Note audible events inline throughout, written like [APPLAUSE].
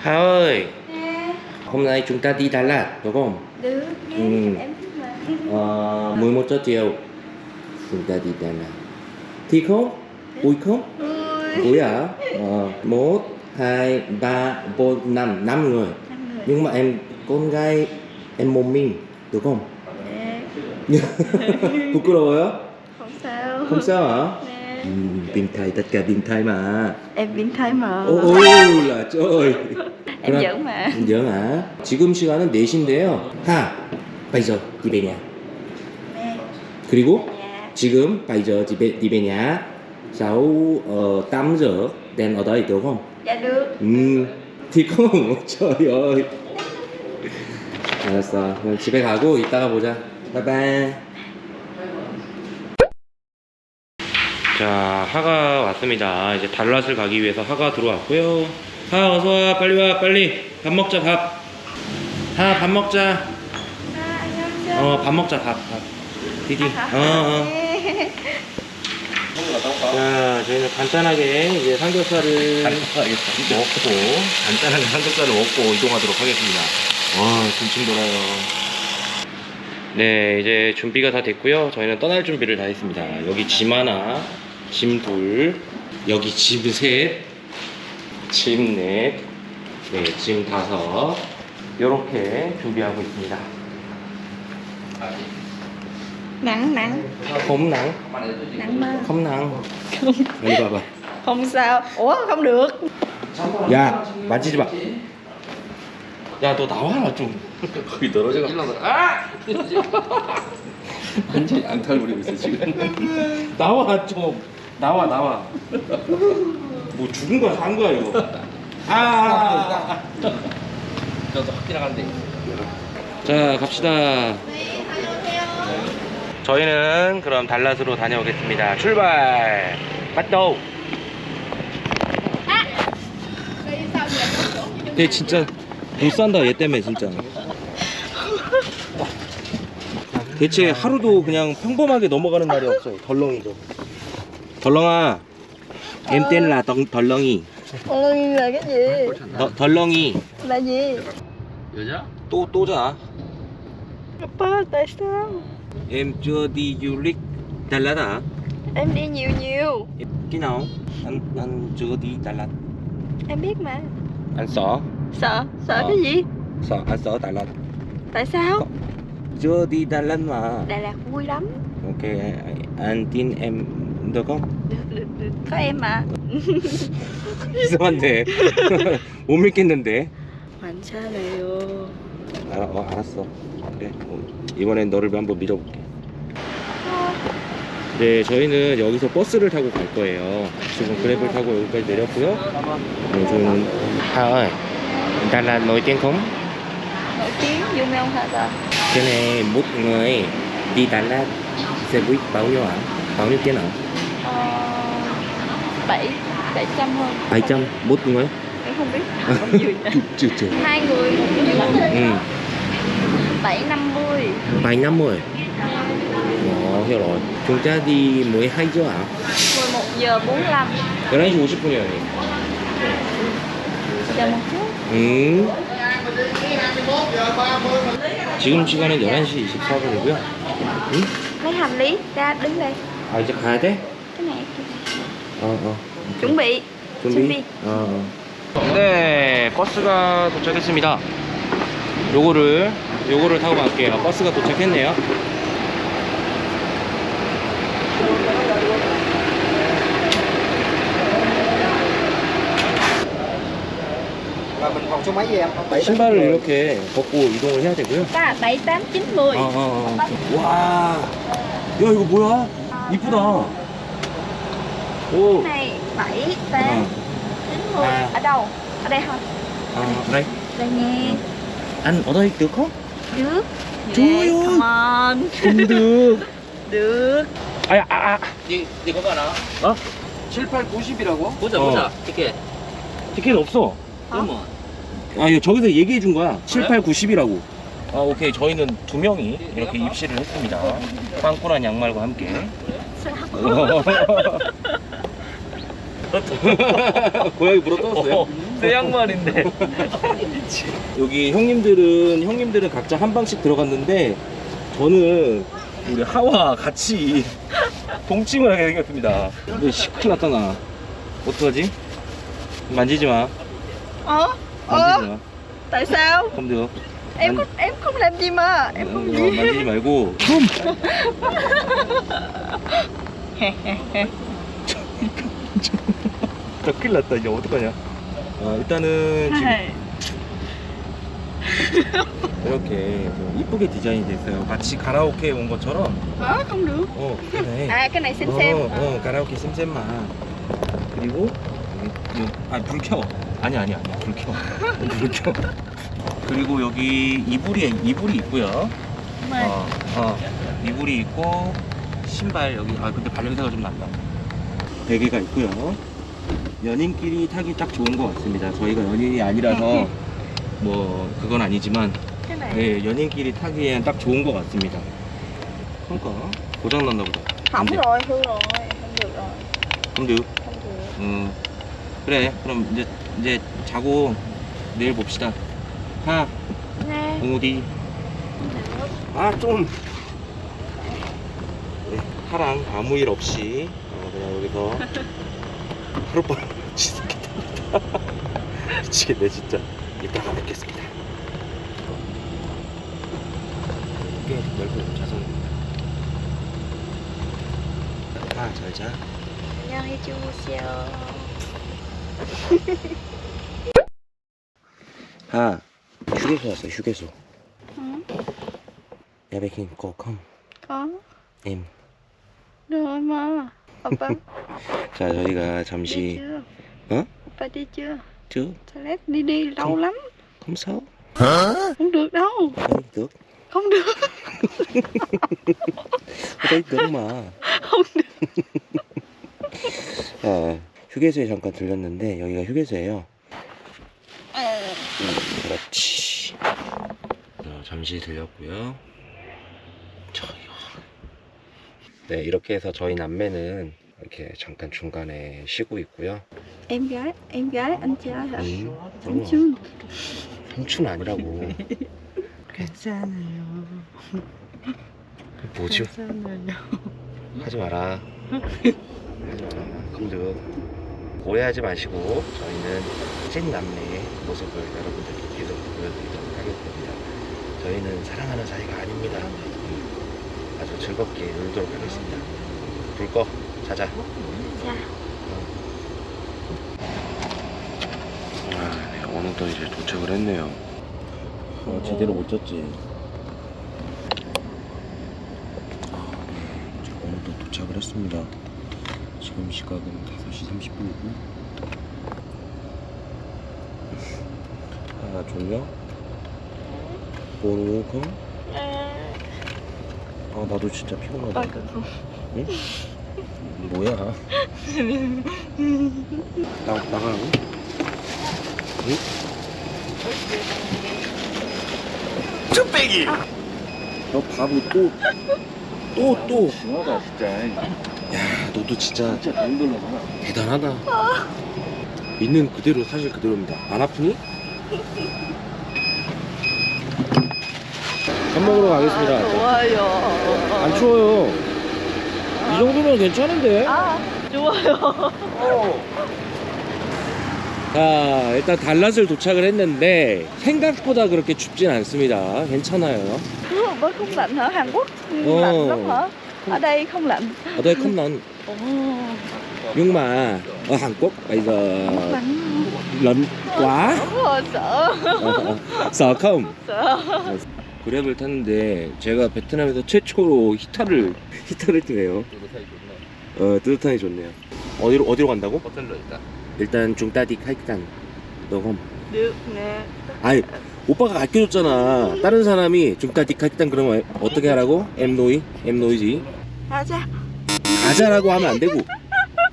Hà ơi, Nè, hôm nay chúng ta đi Đà Lạt đúng không? được nghe Ừ. em thích mà Ờ, 11 giờ chiều chúng ta đi Đà Lạt. Thì không? Vui không? Ui Vui à? Ờ, 1, 2, 3, 4, 5, 5 người. năm người Nhưng mà em con gái em một mình đúng không? [LAUGHS] Nè, 부끄러워요? không sao không sao hả? Ừ, biến thái tất cả biến thái mà. em biến thái mà 오, 오, 라, trời. em giỡn mà giỡn hả? 지금 시간은 4시인데요. 하, bây giờ đi về nhà. Nè, 그리고 nhà 지금 bây giờ đi về, nhà. Sau uh, 8 giờ đèn ở đây được không? dạ được 음, thì không. trời ơi. 알았어. 그럼 집에 가고 이따가 보자. 바이바이. 자, 하가 왔습니다. 이제 달랏을 가기 위해서 하가 들어왔고요. 하, 어서 와. 빨리 와. 빨리. 밥 먹자, 밥. 하, 밥 먹자. à, anh em chưa 어, 밥 먹자, 밥. 밥. 디디. 어, 어. Nè. 자, 저희는 간단하게 이제 삼겹살을 간단하게 먹고, 간단한 삼겹살을 먹고 이동하도록 하겠습니다. 와, 군침 돌아요. 네, 이제 준비가 다 됐고요. 저희는 떠날 준비를 다 했습니다. 여기 짐 하나, 짐 둘, 여기 짐 셋, 짐 넷, 네, 짐 다섯. 이렇게 준비하고 있습니다. 홈낭, nặng mà 컴낭. 빨리 봐봐. không sao ủa không được 야, 만지지 마. 야, 너 나와라 좀. 거기 떨어져가. 아! 완전히 앙탈 부리고 있어 지금. 나와 좀. 나와 나와. 뭐 죽은 거야 산 거야 이거. 아. 저도 확 지나간대. 자 갑시다. 저희는 그럼 달랏으로 다녀오겠습니다. 출발. 빠또. 얘 진짜 못 산다 얘 때문에 진짜. 대체 하루도 그냥 평범하게 넘어가는 날이 없어요. 덜렁이죠. 덜렁아. em tên là Tần- 덜렁이. ôi là cái gì 더, 덜렁이. là gì 여자? 또 또자. Papa tại sao Em chưa đi du lịch Đà Lạt à? em đi nhiều nhiều Em- Khi nào? Anh anh chưa đi Đà Lạt. em biết mà Anh sợ. sợ sợ Ờ. cái gì Sợ anh sợ Đà Lạt. tại sao Chưa đi Đà Lạt mà. Đà Lạt vui lắm Ok, anh tin em em mà 이상한데. 못 믿겠는데. 괜찮아요 알아, 어, 알았어. 그래. 어, 이번엔 너를 한번 믿어볼게. 네, 저희는 여기서 버스를 타고 갈 거예요. 지금 그랩을 타고 여기까지 내렸고요. 네, 아, Đà Lạt nổi tiếng ta Cái này một người đi Đà Lạt? ờ, bảy bảy trăm hơn 700 một người? em không biết bao nhiêu nhỉ? Chưa chưa. [LAUGHS] hai người một giường Ừ, bảy năm mươi 750. Ồ, hiểu rồi. Chúng ta đi 12 giờ ạ? 11 giờ 45 11시 50분이요. chờ một chút 음. 지금 시간은 11시 24분이고요. 응? lấy hành lý ra đứng đây 아, 이제 가야 돼? 어, 어. chuẩn bị 준비? 준비. 어, 어. 네, 버스가 도착했습니다. 요거를 요거를 타고 갈게요. 버스가 도착했네요. 신발을 이렇게 벗고 이동을 해야 되고요. bảy tám chín mười 어, 어, 어. 와, 야 이거 뭐야? 이쁘다. 오, này bảy tám 어, chín mười À. ở đâu ở đây thôi 아, đây. đây nha ăn ở đây được không? được Trời Yeah, ơi. come on không được. được 아야, 아, 아. 니, 니 그거 알아? 어? 7, 8, 90이라고? 보자 어. 보자 티켓 티켓 없어. 그러면 아, 이거 저기서 얘기해 준 거야. 7, 8, 90이라고. 아, 오케이. 저희는 두 명이 이렇게 입실을 했습니다. 빵꾸란 양말과 함께. [LAUGHS] 고양이 물어 떴어요? 내 양말인데. [LAUGHS] 여기 형님들은 형님들은 각자 한 방씩 들어갔는데 저는 우리 하와 같이 동침을 하게 생겼습니다. 근데 시큰일 났다 나. 어떡하지? 만지지 마. Ờ? 만지지 Ờ? 마. Tại sao? không được. Em có em không làm gì mà em 어, không 어, 만지지 말고. [LAUGHS] 좀. 저 큰일 났다 이제 어떡하냐. 어, 일단은 지금 Hay. [LAUGHS] 이렇게 좀 이쁘게 디자인이 됐어요. 마치 가라오케 온 것처럼. Không được 어, 그래. Cái này xem 어, 어, 가라오케 쌤쌤만. 그리고 여기, 여기- 아니 불 켜. 아니 아니 아니 불 켜. [LAUGHS] 불 켜. 그리고 여기 이불이 이불이 있고요. Mày. 어, 어, 이불이 있고 신발 여기 아 근데 발냄새가 좀 난다. 베개가 있고요. 연인끼리 타기 딱 좋은 것 같습니다. 저희가 연인이 아니라서 뭐 그건 아니지만 네, 연인끼리 타기엔 딱 좋은 것 같습니다. 그러니까 고장 났나 보다. Hỏng 근데- rồi hư rồi Không được rồi 근데 Không được 음, 그래 그럼 이제 이제 자고 내일 봅시다. 하 Nè 공우디. 아 좀. 네, 하랑 아무 일 없이. 어, 그냥 여기서 [LAUGHS] 하룻밤 지새겠다. [LAUGHS] 미치겠네 진짜. 이따가 뵙겠습니다. 꽤 넓은 자석입니다. 아 잘자. 안녕히 주무세요. [LAUGHS] 아 휴게소 왔어 휴게소. 응? 야베킨 거컴. Có 엠. Rồi 자 저희가 잠시 chưa? Hả? Oppa đi chưa? 쭉 Toilet đi đi lâu lắm không sao Không được đâu Đấy, được Không được đấy được mà Không được 아, 휴게소에 잠깐 들렸는데 여기가 휴게소예요 음, 그렇지 자, 잠시 들렸고요 자, 이거. 네 이렇게 해서 저희 남매는 이렇게 잠깐 중간에 쉬고 있고요 Em gái Em gái anh trai hả? 음, Anh 어, Trương 삼촌 아니라고 [LAUGHS] 괜찮아요 뭐죠? 괜찮아요 하지 마라. 하지 마라. 검도 오해하지 마시고 저희는 찐 남매의 모습을 여러분들께 계속 보여드리도록 하겠습니다. 저희는 사랑하는 사이가 아닙니다. 음, 아주 즐겁게 놀도록 하겠습니다. 불 꺼. 자자. 자 아, 네, 오늘도 이제 도착을 했네요. 어, 제대로 못 잤지. 아, 네, 오늘도 도착을 했습니다. 지금 시각은 5시 30분이고. 아, 졸려? 모르고? 아, 나도 진짜 피곤하다. Cửa không 응? 뭐야? 나, 나가라고? 응? 쭈빼기! 너 바보 또, 또, 또. 심하다 진짜. 야, 너도 진짜 진짜 돈들로구나. 대단하다. 있는 그대로 사실 그대로입니다. 안 아프니? 밥 먹으러 가겠습니다. 좋아요 안 추워요. 이 정도면 괜찮은데? 아 좋아요 자, 일단 달랏을 도착을 했는데 생각보다 그렇게 춥진 않습니다. 괜찮아요. Ủa, mới không lạnh hả Hàn Quốc Ồ. lạnh lắm hả ở đây không lạnh ở đây không lạnh Ồ, nhưng mà ở Hàn Quốc bây giờ lạnh lạnh quá Đúng rồi sợ 어, 어. sợ không sợ 그랩을 탔는데 제가 베트남에서 최초로 히타를 히타를 뜨네요. 어 뜨뜻하니 좋네요. 어디로 어디로 간다고? 호텔로 일단. 일단 중따디 카이탄 너검. được nè 아니 오빠가 가르쳐줬잖아. 다른 사람이 중따디 카이탄 그러면 어떻게 하라고? 엠노이 엠노이지. 가자 가자라고 하면 안 되고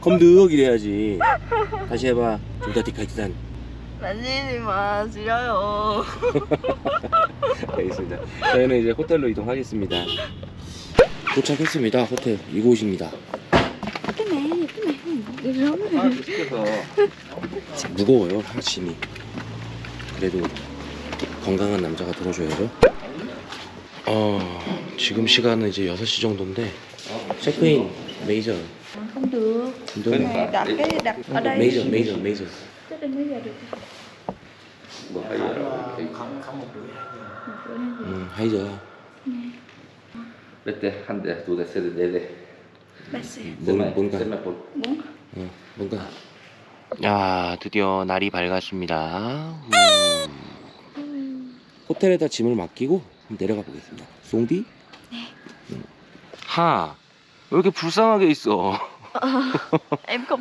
검득 이래야지. 다시 해봐. 중따디 카이탄. Mà 싫어요 [LAUGHS] 알겠습니다. 저희는 이제 호텔로 이동하겠습니다. 도착했습니다. 호텔 이곳입니다. này Đi rớm 아, 시켜서. 무거워요 하심이 그래도 건강한 남자가 들어줘야죠 어 지금 시간은 이제 6시 정도인데 체크인 메이저 Không được đặt cái đặt ở đây mấy giờ 뭐 하이라고. 음 하이저 몇 대? 한 대, 두 대, 세 대, 네 대. Ba xe 뭔, 뭔가 몇 볼. Bốn 어, 뭔가 야 드디어 날이 밝았습니다 음. 호텔에다 짐을 맡기고 내려가 보겠습니다 송디? 음. 하왜 이렇게 불쌍하게 있어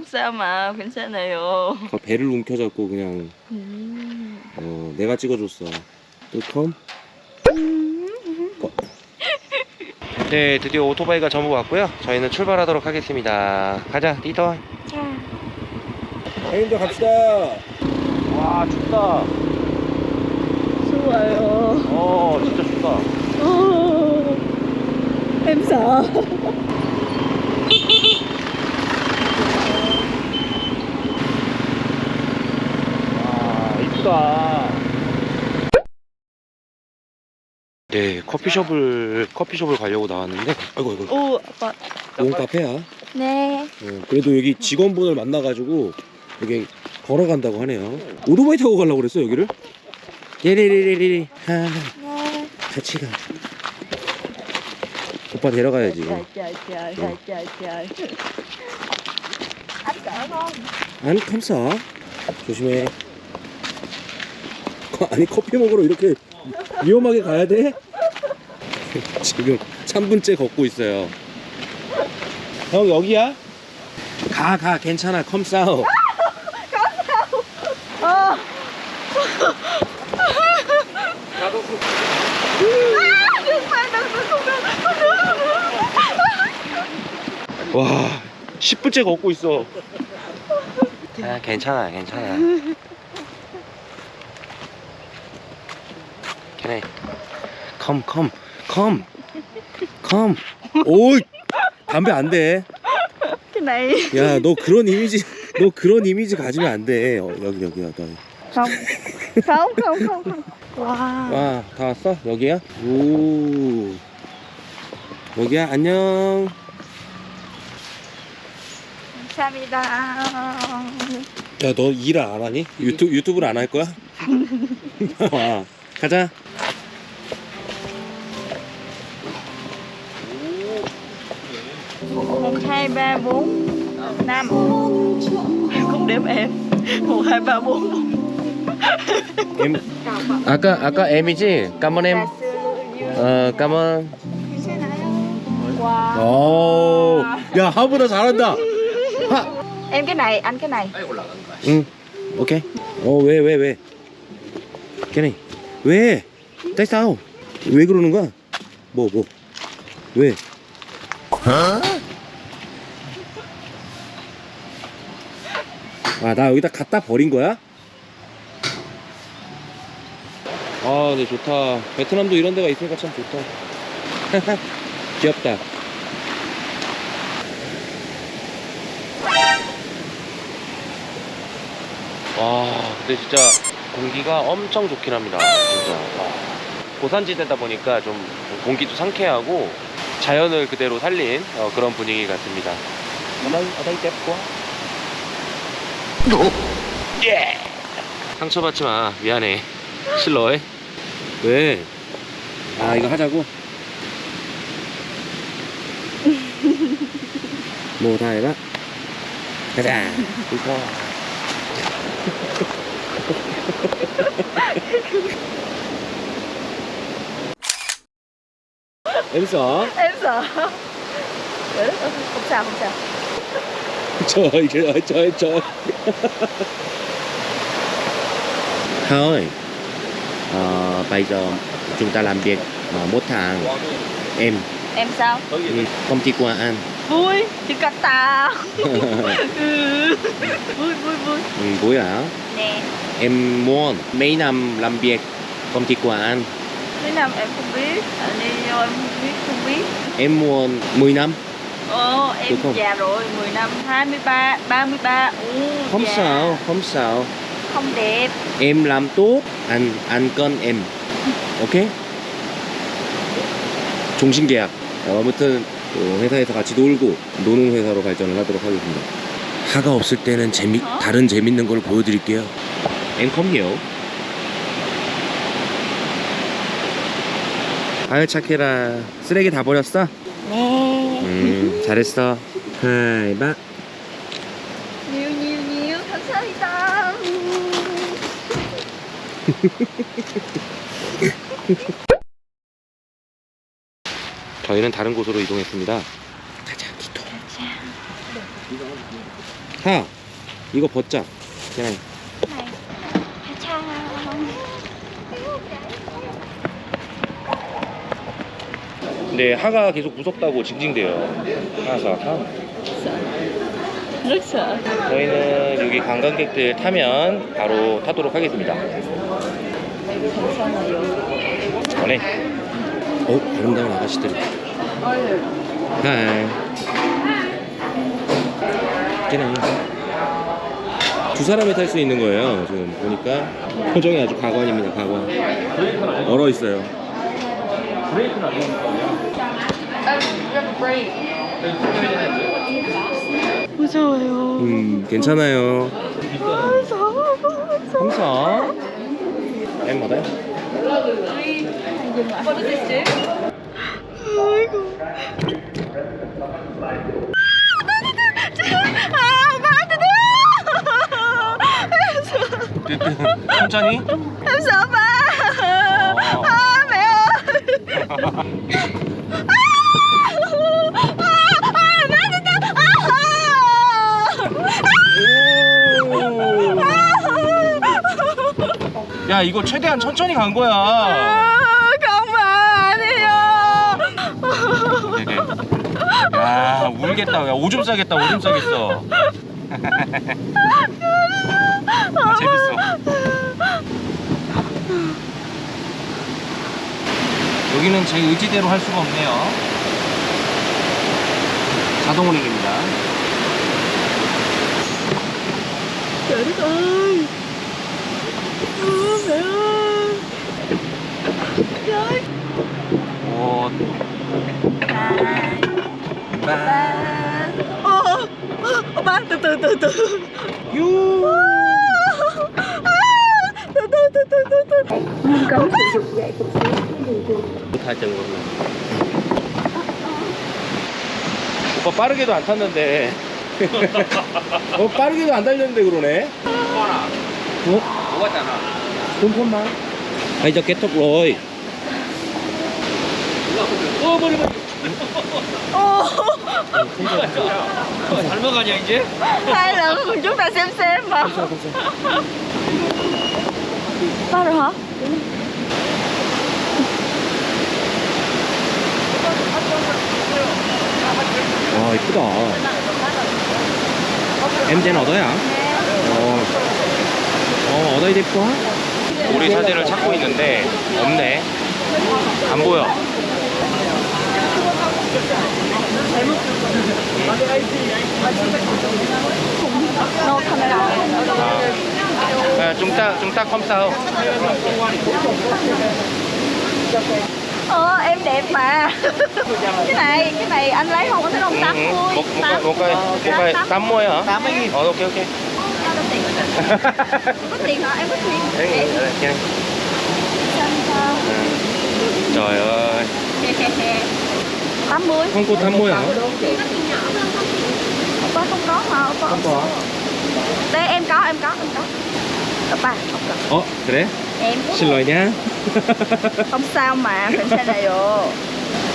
sao mà 괜찮아요 그 배를 움켜잡고 그냥 음. 어, 내가 찍어줬어. 뚜컴? 네 드디어 오토바이가 전부 왔고요. 저희는 출발하도록 하겠습니다. 가자 리더 자 형님도 갑시다. 와 춥다. 추워요. 어 진짜 춥다. Em sợ 와 이쁘다 커피숍을 커피숍을 가려고 나왔는데. 아이고 아이고 Ồ, 아빠. 좋은 카페야? 네. 어, 그래도 여기 직원분을 만나가지고 여기 걸어간다고 하네요. 오토바이 타고 가려고 그랬어 여기를? 예리리리리리. 하. 네. 같이 가. 오빠 데려가야지. không? 안 감싸 조심해. 아니 커피 먹으러 이렇게 위험하게 가야 돼? [LAUGHS] 지금 3분째 걷고 있어요. 형 여기야? 가 가 괜찮아. 컴싸워. Ờ 와 10분째 걷고 있어. 아 괜찮아 괜찮아. 걔네 컴컴 컴컴컴 오이. 담배 안돼. Cái này 야너 그런 이미지 너 그런 이미지 가지면 안 돼. 어, 여기 여기 여기 Không Không không không không Wow 와다 왔어? 여기야? 오. 여기야? 안녕. 감사합니다. 야 너 일을 안 하니? 유튜브 유튜브를 안 할 거야? [LAUGHS] 와 가자 một hai ba bốn năm em không đếm em một hai ba bốn em 아까 아까 M이지 까만 M 어 까만 wow. 오야 하보다 잘한다 하 em cái này anh cái này 응 오케이 어왜 왜왜 걔네 왜 tại sao 왜 그러는 거야 뭐 뭐 왜 아, 나 여기다 갖다 버린 거야? 아, 네, 좋다. 베트남도 이런 데가 있으니까 참 좋다. [LAUGHS] 귀엽다. 와, 근데 진짜 공기가 엄청 좋긴 합니다. 진짜. 와. 고산지대다 보니까 좀 공기도 상쾌하고 자연을 그대로 살린 어, 그런 분위기 같습니다. 떼고 예! 상처받지 마. 미안해. 실러해. 왜? 아, 이거 하자고? [LAUGHS] 뭐 다 해봐. 가자. 이거. đó, không sao không sao trời [LAUGHS] trời ơi trời trời thôi ờ, bây giờ chúng ta làm việc uh, một tháng em. Em sao? Ừ, công ty qua ăn. Vui Jakarta [LAUGHS] ừ. vui vui vui. Ừ, vui hả? Nè. Em muốn mấy năm làm việc công ty qua ăn. Mấy năm em không biết. Anh đi vô em không biết không biết. Em muốn 10 năm Ồ, em Được không? già rồi, 10 năm, 23, 33 Ồ, Không già. sao, không sao. Không đẹp Em làm tốt, anh anh con em. 오케이? 종신 계약. 어, 아무튼 또 회사에서 같이 놀고 노는 회사로 발전을 하도록 하겠습니다. 하가 없을 때는 재미 어? 다른 재밌는 걸 보여드릴게요. 앵컴이요. 아유 착해라. 쓰레기 다 버렸어? 음 잘했어. 하이 바. Nhiều nhiều nhiều, 감사합니다 [LAUGHS] 저희는 다른 곳으로 이동했습니다. 가자, 기토. 하, 이거 벗자. 그냥 근데 하가 계속 무섭다고 징징대요. 하사가. Rất sợ 저희는 여기 관광객들 타면 바로 타도록 하겠습니다. 전에. 어, 아름다운 아가씨들. 하이. 그냥 두 사람이 탈 수 있는 거예요. 지금 보니까 표정이 아주 가관입니다. 가관. 얼어 있어요. 무서워요. 음, 괜찮아요. 무서워. 무서워 항상 vào đấy 아이고. 아 천천히 sợ ba 야 이거 최대한 천천히 간 거야. 야 울겠다 야 오줌 싸겠다 오줌 싸겠어 아, 재밌어 여기는 제 의지대로 할 수가 없네요 자동 운행입니다 오 ô ba từ từ từ từ 유 từ từ từ 정도 오빠 빠르게도 안 탔는데 어 빠르게도 안 달렸는데 그러네 어? Không má? Bây giờ kết thúc rồi ô 잘 먹어가냐 이제? hai lần chúng ta xem xem mà ba rồi hả 와 이쁘다 MZ는 어디야? 어, 어 어디 됐고? 우리 사진을 찾고 있는데 없네 안 보여 chúng ta chúng ta không sao ờ em đẹp mà. Cái này cái này anh lấy không có thấy không tám Ừ, ừ. mươi một một cái một cái một cái tám mươi hả? Tám mươi nghìn. Ờ ok ok. [LAUGHS] Có tiền. Hả? Em có tiền. Đấy, Em sao trời ơi. Tám mươi. Không có 80 hả? Oppa không có mà không có. Đây em có em có em có Oppa không cần 어 그래? em 실례 nha [LAUGHS] không sao mà 괜찮아요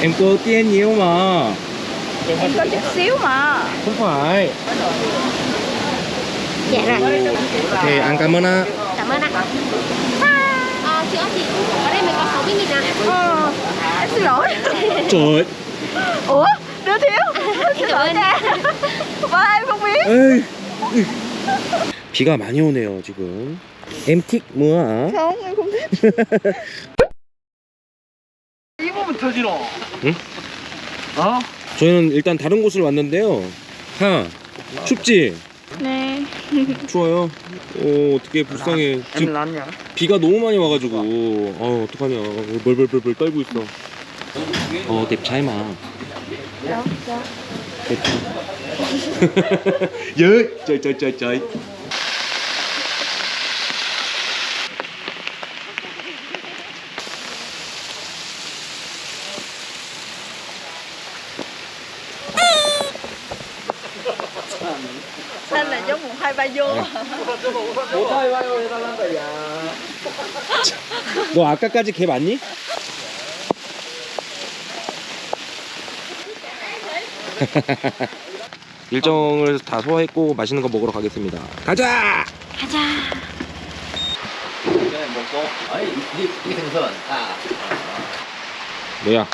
em có tiền nhiều mà em có chút xíu mà không phải dạ rồi thì ăn cảm ơn á cảm ơn anh à, chị ơi chị ở đây mình có 60 nghìn à ờ, em xin lỗi trời ủa đưa thiếu xin lỗi nha ba em không biết ơi 비가 많이 오네요 지금 hả? không em không thích 입으면 터지노. 응? 어? 저희는 일단 다른 곳을 왔는데요. 하 춥지? Nè 추워요. 어 어떻게 불쌍해. 지금 비가 너무 많이 와가지고 어 어떡하냐. 벌벌벌벌 떨고 있어. 어 trời trời trời. Anh là giống một hai ba vô 너 아까까지 개 맞니? [LAUGHS] 일정을 다 소화했고 맛있는 거 먹으러 가겠습니다. 가자! thường à 뭐야?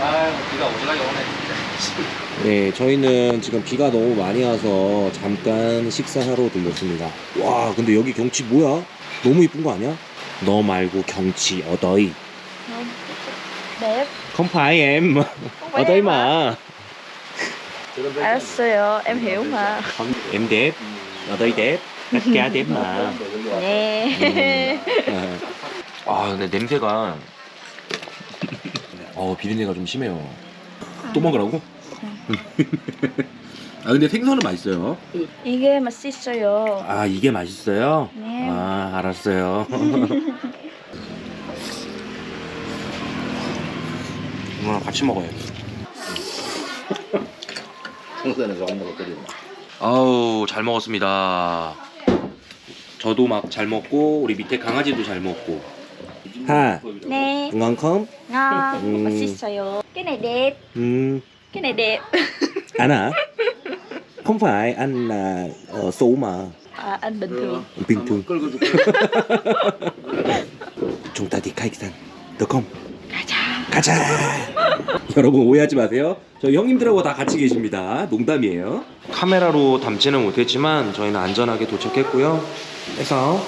아 비가 오지라게 오네 네, 저희는 지금 비가 너무 많이 와서 잠깐 식사하러 들렸습니다. 와, 근데 여기 경치 뭐야? 너무 이쁜 거 아니야? 너 말고 경치 어더이. Đây em mà. 알았어요 em hiểu mà Em đẹp. Đẹp mà. Nè 아, 근데 냄새가 [LAUGHS] 어, 비린내가 좀 심해요. 또 먹으라고? [LAUGHS] 아, 근데 생선은 맛있어요. 이게 맛있어요 아, 이게 맛있어요? 네. 아, 알았어요. [LAUGHS] 이거랑 같이 먹어요. 생선은 조금 더 끓이고 아우, 잘 먹었습니다. 저도 막 잘 먹고 우리 밑에 강아지도 잘 먹고. 하, Nè ngon không? ngon Ừ. 맛있어요 cái này đẹp 음, cái này đẹp anh à? Không phải anh là ờ, số mà à, anh bình thường bình thường. chúng ta đi khách sạn được không? 가자 가자. 여러분 오해하지 마세요. 저 형님들하고 다 같이 계십니다. 농담이에요. 카메라로 담지는 못했지만 저희는 안전하게 도착했고요. 그래서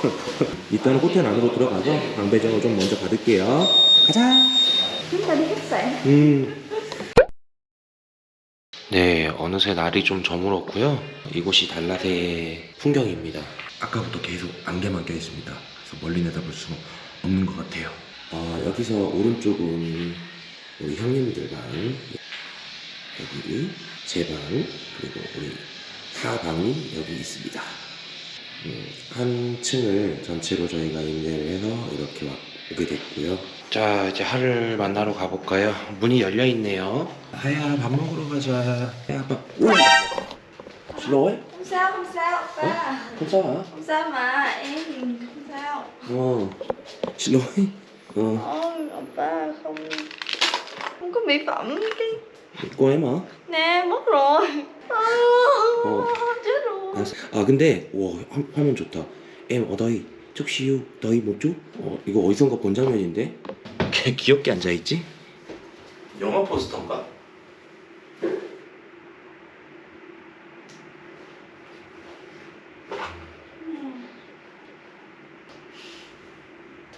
[LAUGHS] 일단은 호텔 안으로 들어가서 방배정을 좀 먼저 받을게요. 가자. khách sạn 음. 네, 어느새 날이 좀 저물었고요. 이곳이 달랏의 풍경입니다. 아까부터 계속 안개만 껴 있습니다. 그래서 멀리 내다볼 수는 없는 것 같아요. 어, 여기서 오른쪽은 우리 형님들 방, 여기 제 방, 그리고 우리 사방이 여기 있습니다. 음, 한 층을 전체로 저희가 임대를 해서 이렇게 와- 오게 됐고요. 자 이제 하를 만나러 가볼까요? 문이 열려 있네요. 하야 밥 먹으러 가자. 야 밥. 괜찮아. không sao mà em thì không sao 어. 슬로해? 어. ôi oppa không không có mỹ phẩm cái 꼬 해마. nè mất rồi à, Ồ. chết rồi 알았어. 아 근데 와 화, 화면 좋다. 엠 어다이 쪽시유 너희 뭐죠? 어 이거 어디선가 본 장면인데? 걔 귀엽게 앉아 있지? 영화 포스터인가?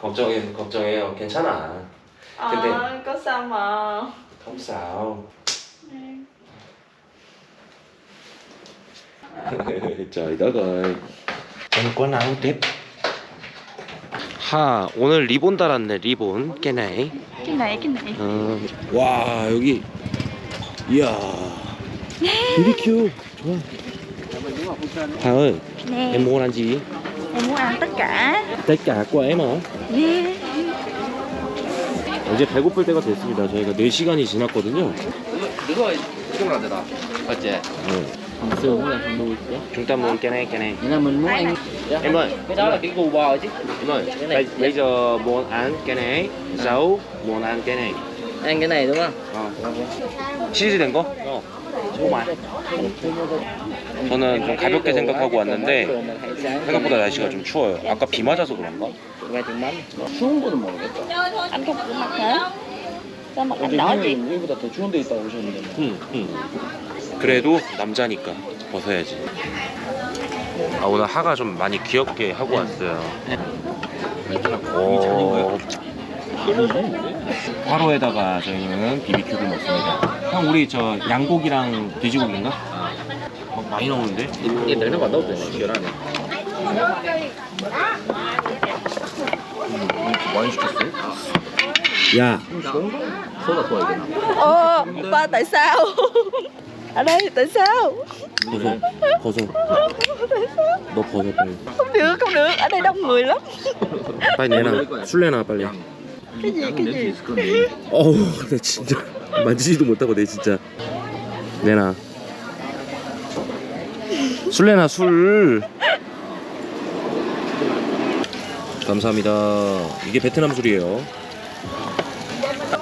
걱정해 걱정해요 괜찮아 근데- ờ có sao mà không sao trời đất ơi em có nắng tiếp 하 오늘 리본 달았네 리본 này cái này 어. 와 여기 이야 BBQ 좋아 하은 nè em muốn ăn gì em muốn ăn tất cả tất cả của em hả nè 이제 배고플 때가 됐습니다 저희가 4시간이 지났거든요 이거 이거 안 되나 맞지 네. Xương là không nuôi chứ chúng ta muốn cái này cái này Nghĩa là mình muốn ăn em ơi cái đó là cái gu bò chứ em ơi Cái này- bây, bây giờ muốn ăn cái này sáu muốn ăn cái này ăn cái này đúng không 어. 치즈 된 거? 어. 정말. 저는 좀 가볍게 생각하고 왔는데 생각보다 날씨가 좀 추워요. 아까 비 맞아서 그런가? 추운 거는 anh 어제 đỏ chị 형님 여기보다 더 추운 데 있다고 오셨는데 뭐. 응, 응. 그래도 남자니까 벗어야지. 아 오늘 하가 좀 많이 귀엽게 하고 왔어요. 오. 화로에다가 저희는 비비큐를 먹습니다. 형 우리 저 양고기랑 돼지고기인가? 막 많이 나오는데? 거 넣어도 되네. 계란에. 많이 시켰어요? 야, 소다 좋아야 되나? Ồ, ba tại sao? Ở đây tại sao? 벗어, 벗어. 너 벗어 빨리. Không được, không được, ở đây đông người lắm. 빨리 내놔. 술 내놔 빨리. Cái gì, cái gì? 어우, 나 진짜 만지지도 못하고 내 진짜. 내놔. 술 내놔 술. 감사합니다. 이게 베트남 술이에요.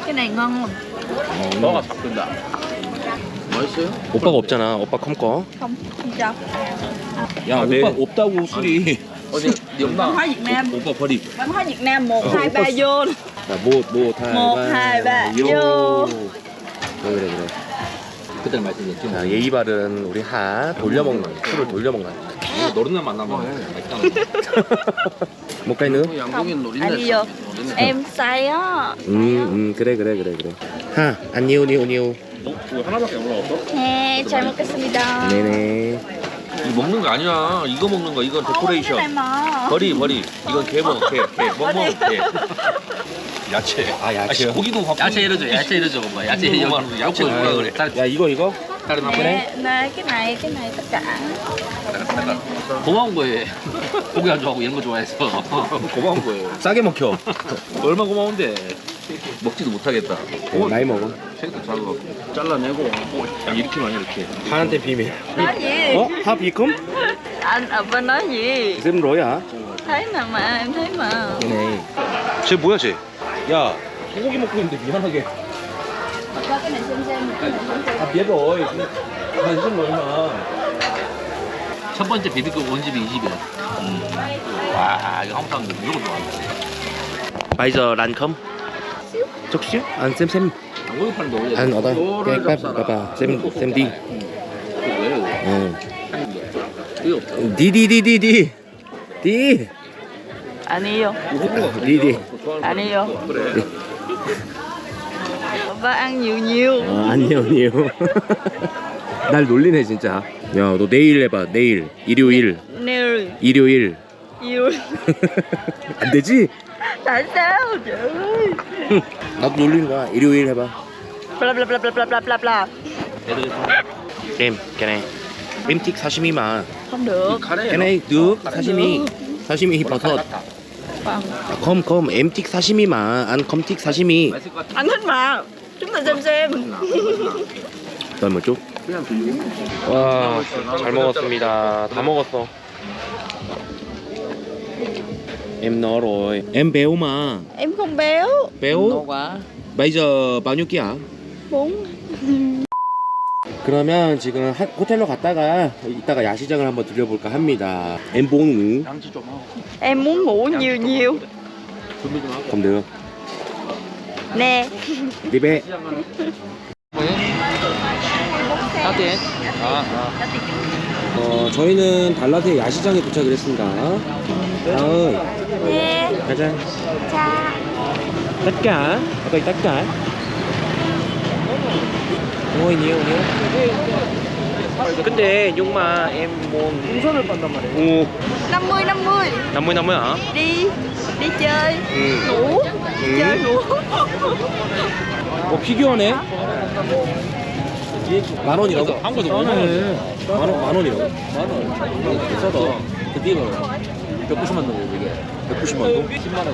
Cái này ngon không? 너가 바꾼다. 맛있어요? 오빠가 없잖아. 오빠 컴 거. Không, không cho. 야, 아, 오빠 네. 없다고 술이. 어디 네 엄마 Việt Nam. 오빠 버리. Văn hóa Việt Nam 1, Ờ, 2, 3 opa. vô. 자, 뭐, 뭐, 다. 뭐, 바, 요. 그래, 그래, 그래. 그때 말씀드렸지. 자, 예의 바른 우리 하 돌려 먹는 술을 돌려 먹는. 노른날 만나면 맛있다. 못 가있는? 양고기는. Em say á. 음, 음, 그래, 그래, 그래, 그래. 하, 안니오, 니오, 니오. 이거 하나밖에 안 올라왔어? Nè, 잘 먹겠습니다. 네네. 이거 먹는 거 아니야. 이거 먹는 거. 이건 này 데코레이션. mà. 버리 버리. 이건 개 먹어. 개. 개. 멍멍 개. 야채. 아, 야채요? 고기도 밥. 야채 이러죠. 야채 이러죠. 뭐 야채 여기 야채 뭐라 그래. 야, 이거, 이거? 다른 한 Nè, nè, cái này, cái này tất cả. 고마운 거예요. 고기 안 좋아하고 이런 거 좋아해서. 고마운 거예요. 싸게 먹혀. 얼마 고마운데. 먹지도 못하겠다. 어, 나이 먹어. 색도 작아. 잘라내고 야, 이렇게만 이렇게. 하한테 비밀. Gì? 어? 하 비컴? Bên nói gì? 쌤 로야. Mà, em thấy mà. 네네. 쟤 뭐야, 쟤? 야, 소고기 먹고 있는데 미안하게. 아, rồi. 관심 얼마. 첫 번째 비비큐 원집이 이 집이야. 와 이거 사면 무조건 좋아한다. 이거를 bắp, 잡사라. bắp, bắp, xem, xem đi. 왜 이거? Ừ. 이거 없어. Đi, đi, đi, đi, đi. Đi. Anh yêu. Đi, đi. Anh yêu. 그래. Ba ăn nhiều nhiều. 어, 아니요, 아니요. 날 놀리네, 진짜. 야, 너 내일 해봐, 내일. 일요일. Nêu 일요일. yêu. 안 되지? Trời ơi. 나도 놀리는 거야. 일요일 해봐. Sashimi mà. Không được. Cái này được, sashimi. Sashimi 버섯. Vâng. Không, không, em thích sashimi mà. Anh không thích sashimi. 맛있을 것 같아. Anh thích mà. Chúng ta xem xem. 널뭐 좀? 그냥 들리고. 와, 잘 먹었습니다. 다 먹었어. Em no rồi. Em béo mà. Em không béo. béo. quá Bây giờ bao nhiêu kg? Bốn. 그러면 지금 하- 호텔로 갔다가 이따가 야시장을 한번 들려볼까 합니다. Em muốn ngủ. 양치 좀 하고. Em muốn ngủ nhiều nhiều. 준비 좀 하고. Được. Nè. Đi bé. 따뜻해. 아, 아. 어, 저희는 달라트의 야시장에 도착을 했습니다. 다음 Nè. 가자. Cha. tất cả đây tất cả ôi nhiều nhiều 근데 용마 em muốn 풍선을 빤단 말이야 오 50 50. 50 50 hả Đi. Đi chơi. 응. Ngủ. 응. Chơi ngủ. 어 피규어네 만 원이라고? 한국에서 만 원, 만 원이라고? 만 원 비싸다 드디어 190만 원 이게. 190만 원? 10만 원.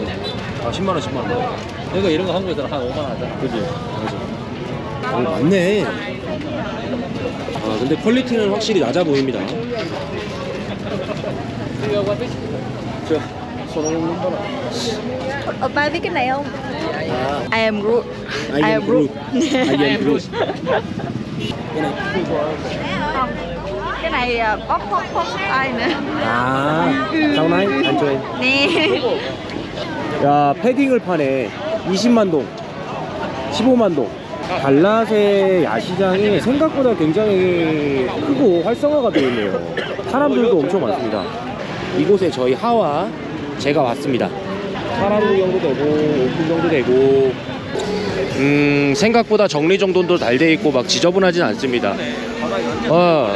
아 10만 원 10만 원. 그러니까 이런 거 한국에서 한 5만 원 하잖아. 그지. 맞아. 어 맞네. 아 근데 퀄리티는 확실히 낮아 보입니다. Oppa biết cái này không? 아. I am Groot. I am Groot I am Groot [LAUGHS] này bóc bóc bóc ai nữa. 아 사우나이 안쪽에 Nè. 야 패딩을 파네. 20만 동 15만 동. 달랏의 야시장이 생각보다 굉장히 크고 활성화가 되어 있네요. 사람들도 엄청 많습니다. 이곳에 저희 하와 제가 왔습니다. 사람 구경도 되고 옷 구경도 되고. 음, 생각보다 정리정돈도 잘 돼 있고 막 지저분하진 않습니다. 어,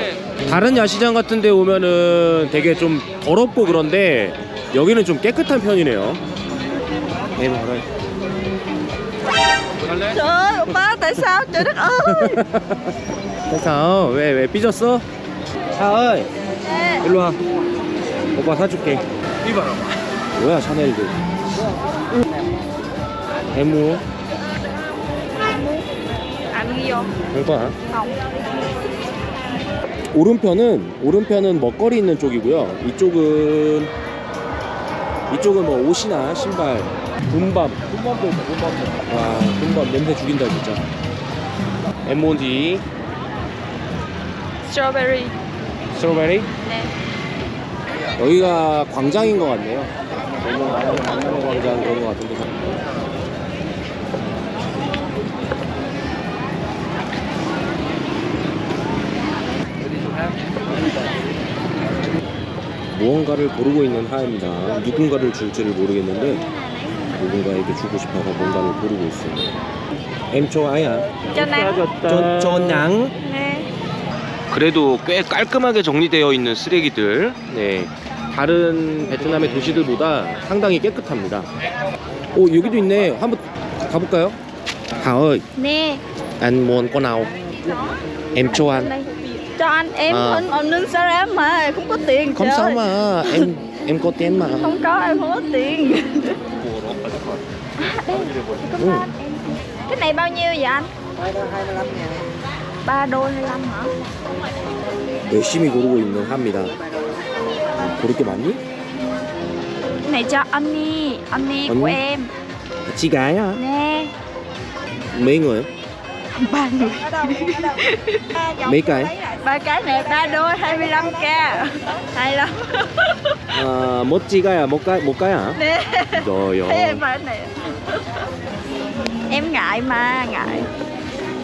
다른 야시장 같은 데 오면은 되게 좀 더럽고 그런데 여기는 좀 깨끗한 편이네요. 네, 알아요. Trời ơi, ba tại sao? Trời đất ơi. 됐어. 왜, 왜 삐졌어? 차을 Nè, 일로 와. 오빠 사줄게. 뭐야 샤넬도. 대무 ăn gì vô? Không. 오른편은 오른편은 먹거리 있는 쪽이고요. 이쪽은 이쪽은 뭐 옷이나 신발, 군밤, 군밤도 있다. 군밤도. 와, 군밤 냄새 죽인다 진짜. M&D, Strawberry. 스트로베리. Nè. 여기가 광장인 것 같네요. 너무 많은 만나는 광장 그런 것 같은데. 무언가를 고르고 있는 하입니다. 누군가를 줄지를 모르겠는데 누군가에게 주고 싶어서 뭔가를 고르고 좋아야. Cho nắng. 전 전양. Nè. 그래도 꽤 깔끔하게 정리되어 있는 쓰레기들 네 다른 베트남의 도시들보다 상당히 깨끗합니다 오 여기도 있네 한번 가볼까요? nào em cho anh đây. Cho anh em À. anh ông nâng sao em mà không có tiền không trời sao ơi. mà em em có tiền mà Không có em không có tiền. ừ. Cái này bao nhiêu vậy anh? ba đôi 25 hả? 열심히 고르고 있는 하입니다 고를 게 많니? Cái này cho anh đi, anh đi của Anh? em. chị gái à? Nè, mấy người? ba người. mấy cái? Ba cái này ba đôi 25k. Hay lắm. 아, 못 찍어야 못 가, 못 가야? Nè, rồi thấy em mà này. Em ngại mà, ngại.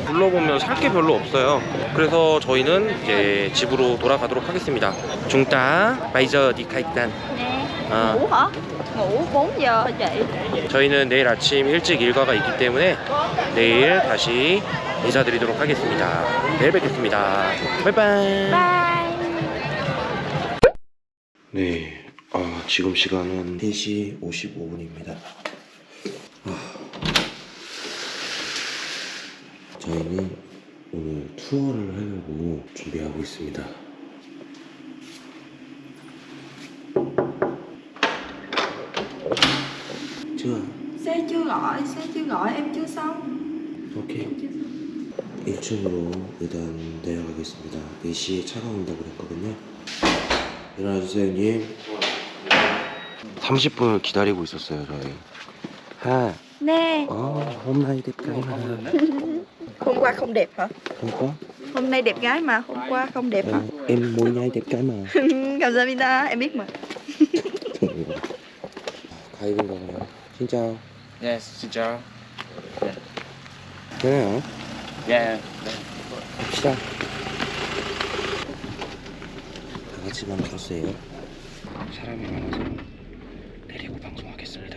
둘러보면 살 게 별로 없어요. 그래서 저희는 이제 집으로 돌아가도록 하겠습니다. 중따 바이저 디카이탄. Nè, À. ngủ hả? Ngủ 4 giờ chị. 저희는 내일 아침 일찍 일과가 있기 때문에 내일 다시 인사드리도록 하겠습니다. 내일 뵙겠습니다. 바이바이. Bye. 네, 아, 지금 시간은 3시 55분입니다. 저희는 오늘 투어를 하려고 준비하고 있습니다. chưa Xe chưa gọi, xe chưa gọi, em chưa xong. 오케이 1층으로 일단 내려가겠습니다 4시에 차가 온다고 그랬거든요 일어나주세요 형님 30분을 기다리고 있었어요 저희 하 Nè, 어, hôm nay đẹp gái mà hôm qua không đẹp hả? Không có Hôm nay đẹp gái mà, hôm qua không đẹp hả? Ờ, Em mỗi ngày đẹp gái mà 감사합니다. Em biết mà. 가입인가 봐요 Xin chào Yes, xin chào. thế nào Yeah. 갑시다. 다 같이만 걸었어요. 사람이 많아서 내리고 방송하겠습니다.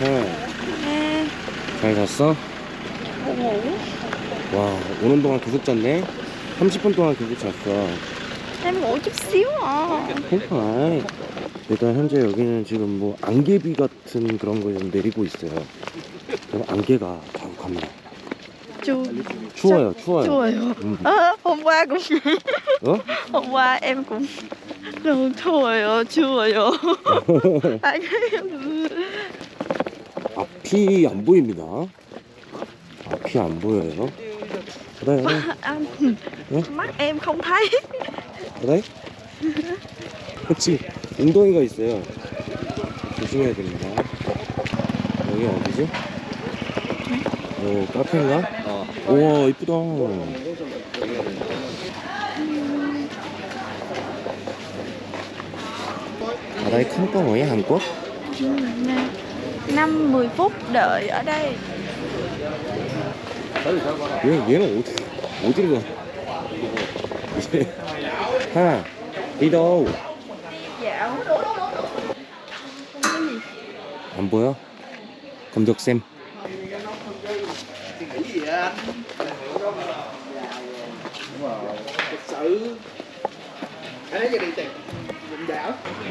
응, Nè, 잘 잤어? 와 오는 동안 계속 잤네? 30분 동안 계속 잤어. Em ngủ chút xíu à. 괜찮아 일단 현재 여기는 지금 뭐 안개비 같은 그런 거 좀 내리고 있어요 그럼 안개가 자욱합니다 Chu, 추워요 추워요 chùa 음. Hôm qua cũng 어? Hôm qua em cũng Rồi chùa chùa 앞이 안 보입니다. 앞이 안 보여요. 그래, Anh 응? Mắt em không thấy 그래? 지금 웅덩이가 있어요. 조심해야 됩니다. 여기 어디지? 오, 카페인가? 어. 우와, 이쁘다. 바다에 큰 뻥어야 한국? 5-10 phút đợi ở đây 얘, 얘는 어디, 어디로 가? 얘, [LAUGHS] 하나, đi đâu? 안 보여? 검덕쌤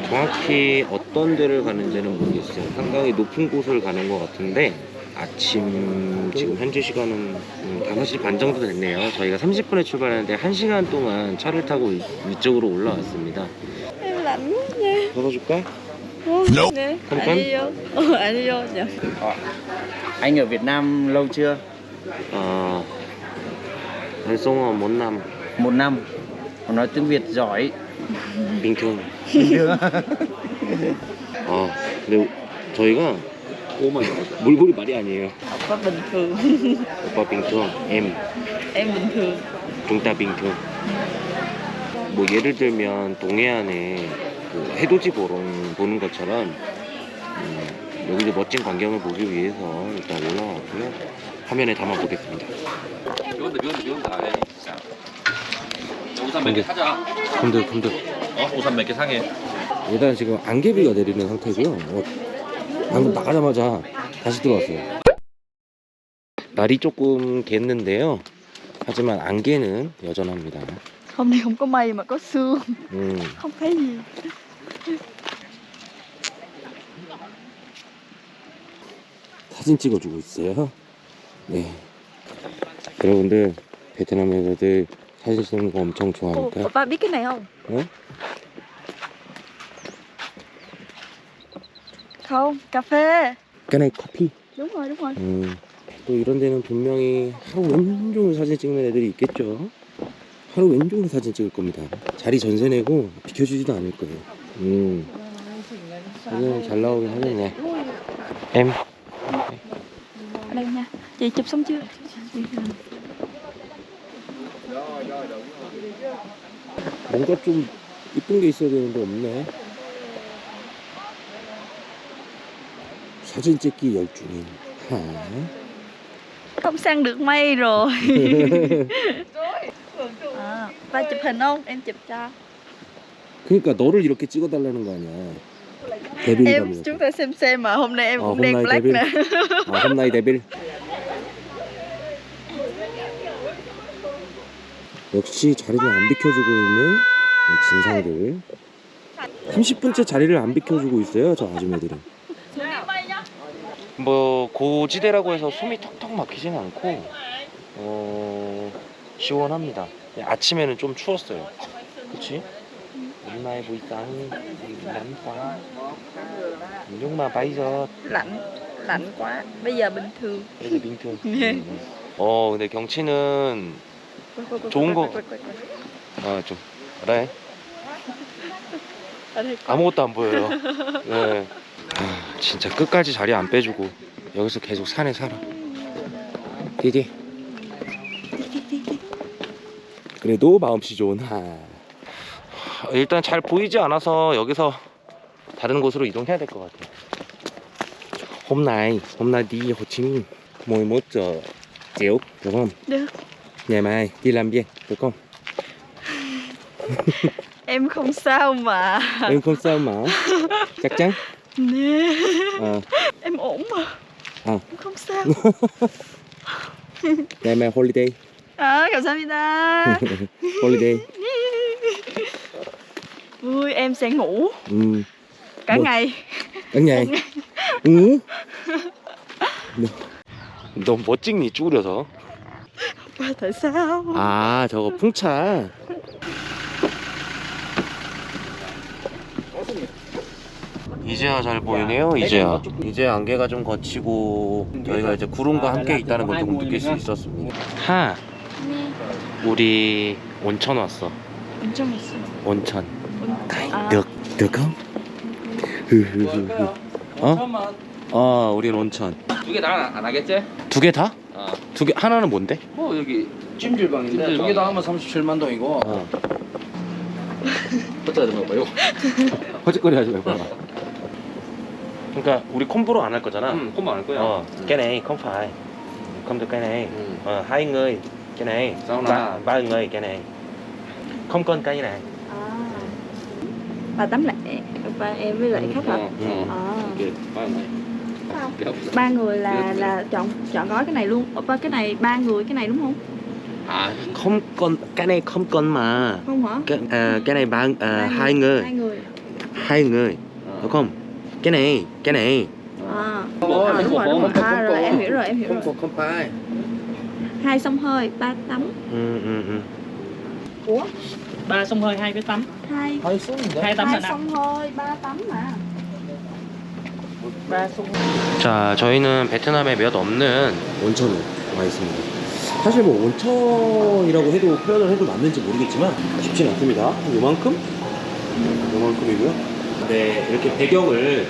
정확히 어떤 데를 가는지는 모르겠어요. 상당히 높은 곳을 가는 것 같은데 아침 지금 현재 시간은 음, 5시 반 정도 됐네요. 저희가 30분에 출발하는데 1시간 동안 차를 타고 위- 위쪽으로 올라왔습니다. Nha 덜어줄까? Nè Không Anh cấm. đi vô Ờ, anh đi vô dạ Anh ở Việt Nam lâu chưa? 아, 달성어 못남 Một năm. Mà nói tiếng Việt giỏi. 빙퉁. Bình thường. 아, 근데 저희가 오마이 물골이 말이 아니에요. Opa bình thường 오빠 빙퉁, em, Em bình thường 중따 빙퉁. 뭐 예를 들면 동해안에 그 해돋이 보러 보는 것처럼 음, 여기서 멋진 광경을 보기 위해서 일단 올라왔고요. 화면에 담아 보겠습니다. 이건데 이건데 이건데 안 해. 자. 우산 몇개 사자. 근데 근데 어? 우산 몇개 상해. 일단 지금 안개비가 내리는 상태고요. 어, 방금 나가자마자 다시 들어왔어요. 날이 조금 겠는데요. 하지만 안개는 여전합니다. Hôm nay không có mây mà có sương 음, Không thấy gì 사진 찍어주고 있어요. 네. 여러분들 베트남 여자들 사진 찍는 거 엄청 좋아하니까. Opa biết cái này không? 어? Không, cà phê 까나이 커피. Đúng rồi, đúng rồi 음, 또 이런 데는 분명히 하루 왼종일 사진 찍는 애들이 있겠죠. 하루 왼종일 사진 찍을 겁니다. 자리 전세 내고 비켜주지도 않을 거예요. 음, 사진 잘 나오긴 하겠네. em Ở đây nha Chị chụp xong chưa? 뭔가 좀 이쁜 게 있어야 되는데 없네. 사진 찍기 열중인 하. Không săn được mây rồi à, Ba chụp hình không? Em chụp cho 그러니까 너를 이렇게 찍어달라는 거 아니야. Em 데빌감이. chúng ta xem xem mà hôm nay em Ờ, cũng hôm đen nay black David. nè 아, 홈나이 데빌. 역시 자리를 안 비켜주고 있는 이 진상들. 30분째 자리를 안 비켜주고 있어요, 저 아줌매들은. 뭐 고지대라고 해서 숨이 턱턱 막히진 않고 어 시원합니다. 아침에는 좀 추웠어요. 그치? hôm nay buổi sáng thì nắng quá nhưng mà bây giờ Lạnh Lạnh quá Bây giờ bình thường 그래도 빙퉁. 예. 음. 어 근데 경치는 좋은 거- 그래 Ở đây có 아무것도 안 보여요. 네. 아, 진짜 끝까지 자리 안 빼주고 여기서 계속 산에 살아. 디디. 그래도 마음씨 좋은 하. 일단 잘 보이지 않아서 여기서 다른 곳으로 이동해야 될 것 같아요. hôm nay hôm nay đi Hồ Chí Minh 11 giờ chiều được không? Được Ngày mai đi làm gì được không? Em không sao mà Em không sao mà chắc chắn. Nè Ờ. Em ổn mà Ờ. Em không sao ngày mai holiday À 감사합니다 [LAUGHS] holiday. Vui em sẽ ngủ 음, cả ngày cả ngày. 응? 너무 못 찍니 쭈그려서? Và tại sao 아 저거 풍차. 이제야 잘 보이네요. 이제야. 이제 안개가 좀 거치고 저희가 이제 구름과 함께 있다는 걸좀 느낄 수 있었습니다. 하, 우리 온천 왔어. 온천. 아, được được không? 흐흐흐흐. 어? 어, 우린 온천. 두 개 다 안 하겠지? 두 개 다? 어. 두개 하나는 뭔데? 어 여기 찜질방인데 찜질방. 두개 다 하면 37만 동이고 어. [LAUGHS] 어쩌다 좀 봐요. 허짓거리 하지 말고. 그러니까 우리 콤보로 안 할 거잖아. 응, 콤보 안 할 거야. Không phải. Không được cái này. Ừ. Ờ, hai người cái này. Ba, ba người cái này. Không con cây này. À. ba tấm lại ba em với lại khách hả? ừ. ừ. à. ba người là là chọn chọn gói cái này luôn. Ờ, ba cái này ba người cái này đúng không? À, không con cái này không con mà. Không hả? Cái, à, cái này ba, à, hai người hai người. Hai người à. không? Cái này cái này. À, à, à đúng rồi, đúng rồi. à rồi em hiểu rồi em hiểu rồi. không phải hai sông hơi ba tắm ừ, ừ, ừ. ủa ba sông hơi hai cái tắm hai Hơi xuống rồi. hai tắm là hai sông hơi ba tắm mà 자, 저희는 베트남에 몇 없는 온천에 와 있습니다. 사실 뭐 온천이라고 해도 표현을 해도 맞는지 모르겠지만 쉽진 않습니다. 한 요만큼? 요만큼이고요. 네, 이렇게 배경을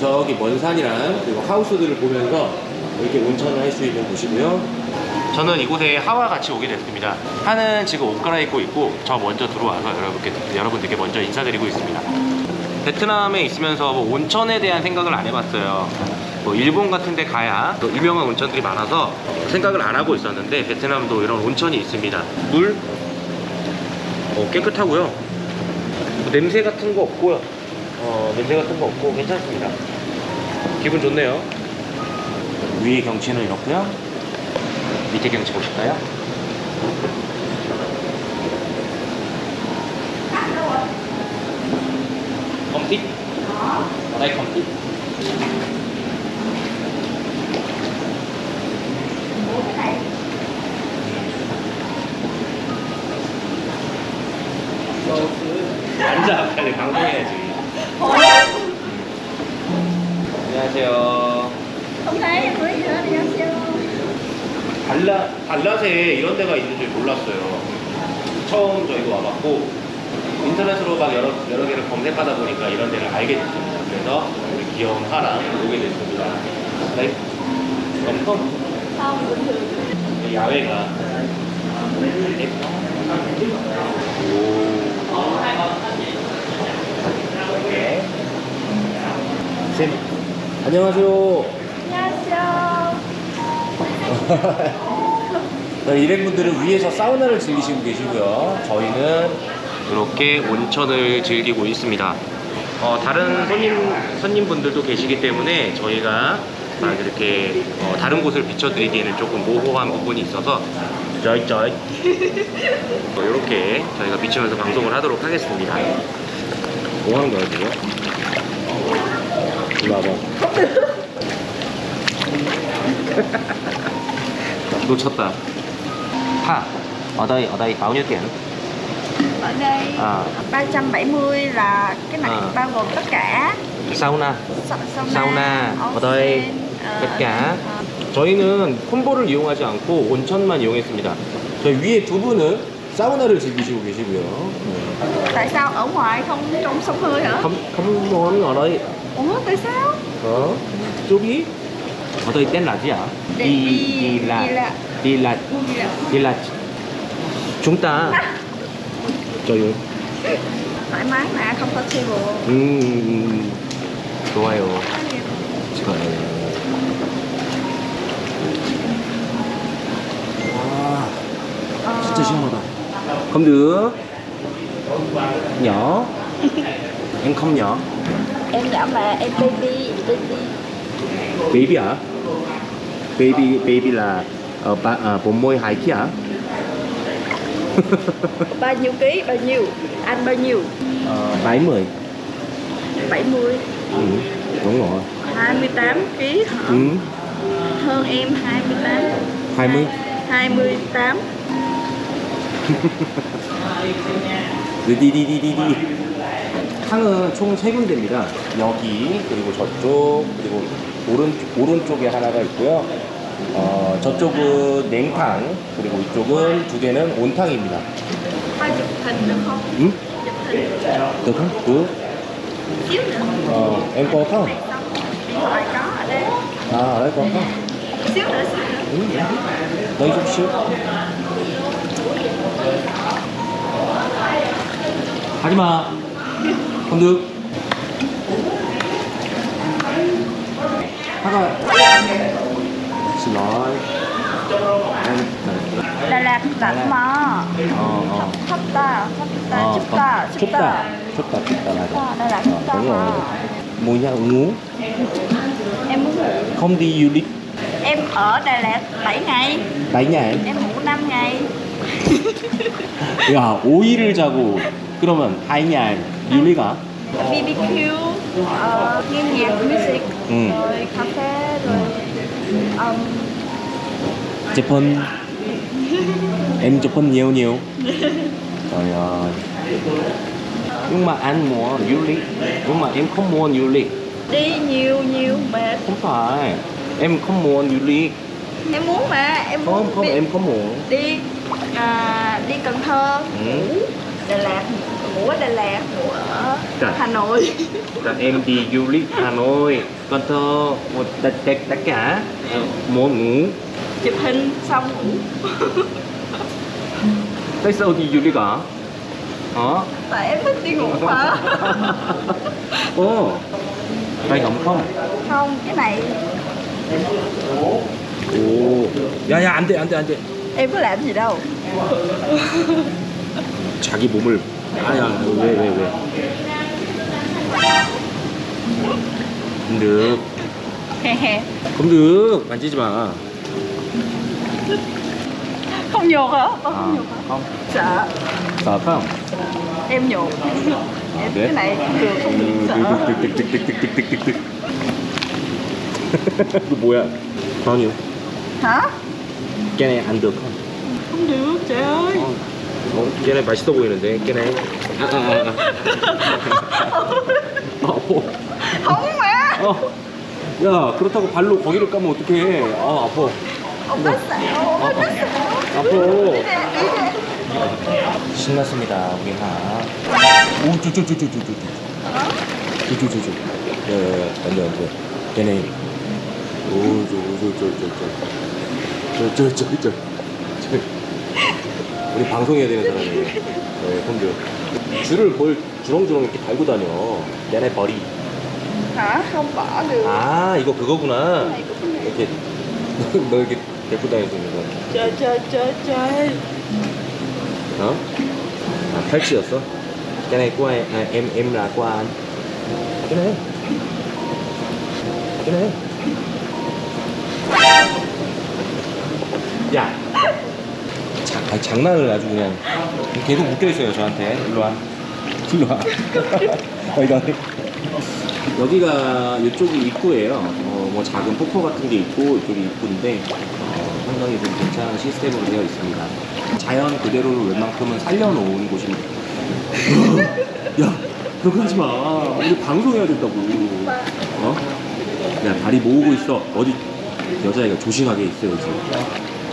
저기 먼 산이랑 그리고 하우스들을 보면서 이렇게 온천을 할 수 있는 곳이고요. 저는 이곳에 하와 같이 오게 됐습니다. 하는 지금 옷 갈아입고 있고 저 먼저 들어와서 여러분께 여러분들께 먼저 인사드리고 있습니다. 베트남에 있으면서 뭐 온천에 대한 생각을 안 해봤어요. 뭐 일본 같은 데 가야 또 유명한 온천들이 많아서 생각을 안 하고 있었는데 베트남도 이런 온천이 있습니다. 물 어, 깨끗하고요. 뭐 냄새 같은 거 없고요. 어, 냄새 같은 거 없고 괜찮습니다. 기분 좋네요. 위의 경치는 이렇고요. 밑에 경치 보실까요? 컴틱? 나이 컴틱? 앉아 빨리 방송해야지 안녕하세요 hết đi ăn siêu 발라, 발라세에 이런 데가 있는 줄 몰랐어요. 처음 저희도 와봤고 인터넷으로 막 여러, 여러 개를 검색하다 보니까 이런 데를 알게 됐습니다 그래서 우리 귀여운 하랑 오게 됐습니다. 네? thường 야외가. 네. 쌤 안녕하세요. 안녕하세요. 네, [LAUGHS] 일행분들은 위에서 사우나를 즐기시고 계시고요. 저희는 이렇게 온천을 즐기고 있습니다. 어, 다른 손님 손님분들도 계시기 때문에 저희가 막 이렇게 어, 다른 곳을 비춰드리기에는 조금 모호한 부분이 있어서 쩌이쩌이 [LAUGHS] 어, 이렇게 저희가 비추면서 방송을 하도록 하겠습니다. 뭐 하는 거야 지금? 이리 와봐. [LAUGHS] 놓쳤다. Ha, ở đây ở đây bao nhiêu tiền? ở đây À, 370 là cái này À. bao gồm tất cả 사우나. sa- sauna, 사우나. ở đây tất cả. 저희는 콤보를 이용하지 않고 온천만 이용했습니다. 저희 위에 두 분은 사우나를 즐기시고 계시고요. tại sao ở ngoài không trong sông hơi hả 컴, 컴온 ở đây. ủa tại sao 어? ở đây tên là gì ạ? Đi- Đi, đi- đi là, đi là- đi là, Đi là- đi là chúng ta. 저요. thoải mái mà comfortable 음, 좋아요. 좋아요. 와, Ờ, 진짜 시원하다. Không được. Nhỏ. [LAUGHS] em không nhỏ. em nhỏ mà em baby baby Baby hả? Baby, baby là ờ, ba, à, bộ môi hai kia hả? [LAUGHS] bao nhiêu ký bao nhiêu anh bao nhiêu Ờ, 70. 70 Ừ, đúng rồi. 28 ký hả Ừ, hơn em 28 20. 28 네, 디디디디디. 탕은 총 세 군데입니다. 여기 그리고 저쪽 그리고 오른 오른쪽에 하나가 있고요. 어, 저쪽은 냉탕 그리고 이쪽은 두 개는 온탕입니다. 응? Chụp hình được không? được. xíu nữa Ờ, em có không? Điện thoại có ở đây À, ở đây có không? Xíu nữa xíu nữa Ừ, dạ. đây chút xíu. 하지 마. không 사과 It's like 달라붙다 고마 어, 어. 춥다 춥다 춥다 춥다 춥다 춥다 맞아 달라붙다 đúng rồi mua nhà ngủ em muốn ngủ không đi du lịch em ở Đà Lạt 7 ngày 7 ngày em ngủ 5 ngày 야 5일을 자고 그러면 8날 유리가 BBQ ờ, Nghe nhạc music Ừ. Rồi cà phê Rồi um, Japan [LAUGHS] em Japan nhiều nhiều. [LAUGHS] Trời ơi. Nhưng mà anh muốn du lịch nhưng mà em không muốn du lịch Đi nhiều nhiều mệt. Không phải. Em không muốn du lịch Em muốn mà Em không muốn không em không muốn. Đi à, đi Cần Thơ. Ừ. Đà Lạt ngủ ở Đà Lạt ngủ ở Trời. Hà Nội Là em đi du lịch Hà Nội Cần Thơ một tất tất tất cả Ờ, muốn ngủ chụp hình xong ngủ tại sao đi du lịch hả hả tại em thích đi ngủ mà ồ tay ấm không không cái này 오 야야 안돼 안돼 안돼 em có làm gì đâu 자기 몸을 아야 왜왜 왜? 검득. 검득 만지지 마. Không nhột hả? Con không nhột hả? Không. Sợ. Sợ phải không? Em nhột. Em cái này được không được sợ. Tực tực tực tực tực tực tực tực. Cái bụi à? Bao nhiêu? Hả? Cái này ăn được không? Không được trời ơi. 어, 걔네 맛있어 보이는데 걔네 아, 아, 아. 어. 정말? 어. 야 그렇다고 발로 거기를 까면 어떡해 아 아파 엄마어요 아파 아파 신났습니다 우리 하 오쭈쭈쭈쭈쭈쭈 쭈쭈쭈쭈 야야야 안돼 안돼 걔네 오쭈쭈쭈쭈쭈 저, 저, 저, 저, 우리 방송해야 되는 사람이에요 네 형들 줄을 뭘 주렁주렁 이렇게 달고 다녀 얘네 버리 không bỏ được 아 이거 그거구나 này 이렇게 너 이렇게 데리고 수 있는 거 chơi chơi chơi chơi 어? 아, 팔찌였어? à, em em là của anh cái này cái này 야 자, 아니, 장난을 아주 그냥 계속 묶여 있어요 저한테. 일로 와. [LAUGHS] 일로 와. 여기가 여기가 이쪽이 입구예요. 어, 뭐 작은 폭포 같은 게 있고 이쪽이 입구인데 어, 상당히 좀 괜찮은 시스템으로 되어 있습니다. 자연 그대로를 웬만큼은 살려놓은 곳입니다. [LAUGHS] 야 그렇게 하지 마. 우리 방송해야 된다고. 어? 야 다리 모으고 있어. 어디 여자애가 조심하게 있어야지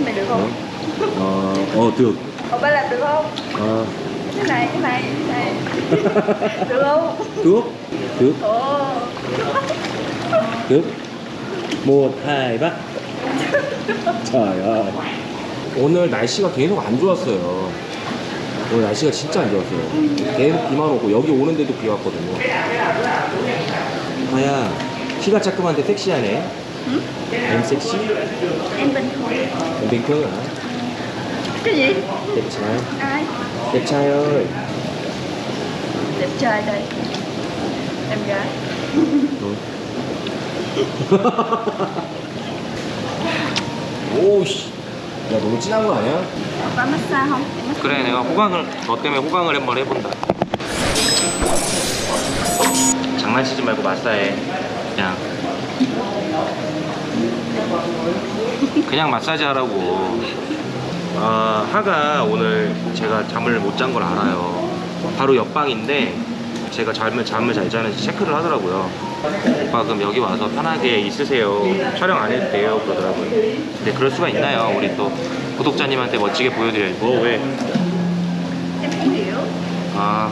được 어? 어, 어, được ông ba làm được không 어, cái này cái này cái này được không được ồ được một hai ba trời ơi 오늘 날씨가 계속 안 좋았어요 오늘 날씨가 진짜 안 좋았어요 계속 비만 오고 여기 오는데도 비 왔거든요 아야 키가 자그만데 섹시하네 응? bình thường em bình thường hả cái gì đẹp trai ai đẹp trai ơi đẹp trai đây em gái 오씨 야 너무 진한 거 아니야? có massage không Em massage. 그래 내가 호강을 너 때문에 호강을 한번 해본다 장난치지 말고 마사해 그냥 그냥 마사지 하라고 아 하가 오늘 제가 잠을 못 잔 걸 알아요. 바로 옆방인데 제가 잠을 잠을 잘 자는지 체크를 하더라고요. 오빠 그럼 여기 와서 편하게 있으세요. 촬영 안 해도 돼요. 그러더라고요. 근데 그럴 수가 있나요? 우리 또 구독자님한테 멋지게 보여드려야지 뭐 왜? em không hiểu 아